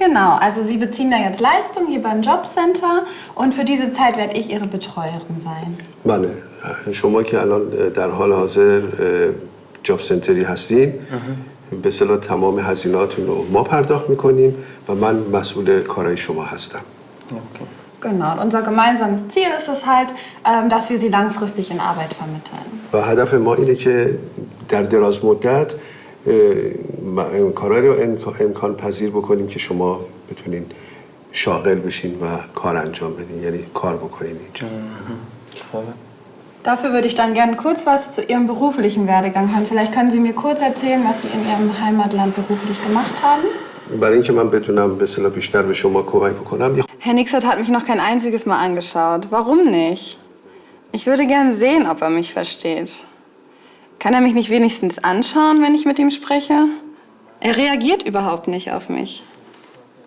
Genau, also Sie beziehen da jetzt Leistung hier beim Jobcenter und für diese Zeit werde ich Ihre Betreuerin sein. بله شما که الان در حال حاضر جاب سنتری هستین به اصطلاح تمام هزینهاتون رو ما پرداخت میکنیم و من مسئول کارهای شما هستم اوکی. Genau, und unser gemeinsames Ziel ist es halt, ähm, dass wir Sie langfristig in Arbeit vermitteln. و هدف ما اینه که در دراز مدت اه، م- کارهایی رو امکا- امکان پذیر بکنیم که شما بتونین شاغل بشین و کار انجام بدین یعنی کار بکنین اینجا خوبه. Dafür würde ich dann gerne kurz was zu Ihrem beruflichen Werdegang hören. Vielleicht können Sie mir kurz erzählen, was Sie in Ihrem Heimatland beruflich gemacht haben. برای اینکه من بتونم به اصطلاح بیشتر به شما کمک بکنم یه Herr Nixert hat mich noch kein einziges Mal angeschaut. Warum nicht? Ich würde gerne sehen, ob er mich versteht. Kann er mich nicht wenigstens anschauen, wenn ich mit ihm spreche? Er reagiert überhaupt nicht auf mich.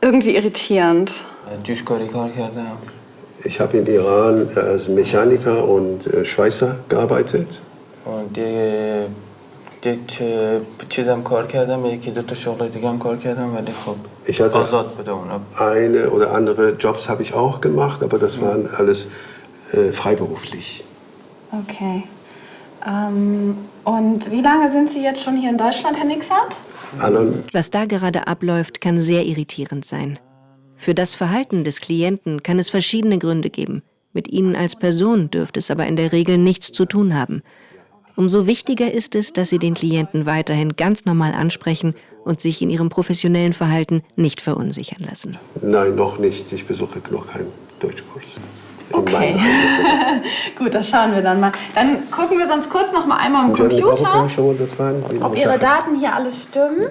Irgendwie irritierend. جوشکاری کار کردم Ich habe in Iran als Mechaniker und äh, Schweißer gearbeitet. و دیگه یک اه، چیزم کار کردم یکی دو تا شغل دیگه هم کار کردم ولی خب Ich hatte آزاد بوده اونا eine oder andere Jobs habe ich auch gemacht, aber das waren alles äh, freiberuflich. Okay. ähm, und wie lange sind Sie jetzt schon hier in Deutschland, Herr Mixert? Was da gerade abläuft, kann sehr irritierend sein. Für das Verhalten des Klienten kann es verschiedene Gründe geben. Mit ihnen als Person dürfte es aber in der Regel nichts zu tun haben. Umso wichtiger ist es, dass Sie den Klienten weiterhin ganz normal ansprechen und sich in Ihrem professionellen Verhalten nicht verunsichern lassen. Nein, noch nicht. Ich besuche noch keinen Deutschkurs. Okay. Gut, das schauen wir dann mal. Dann gucken wir sonst kurz noch mal einmal am Computer, ob Ihre Daten hier alles stimmen.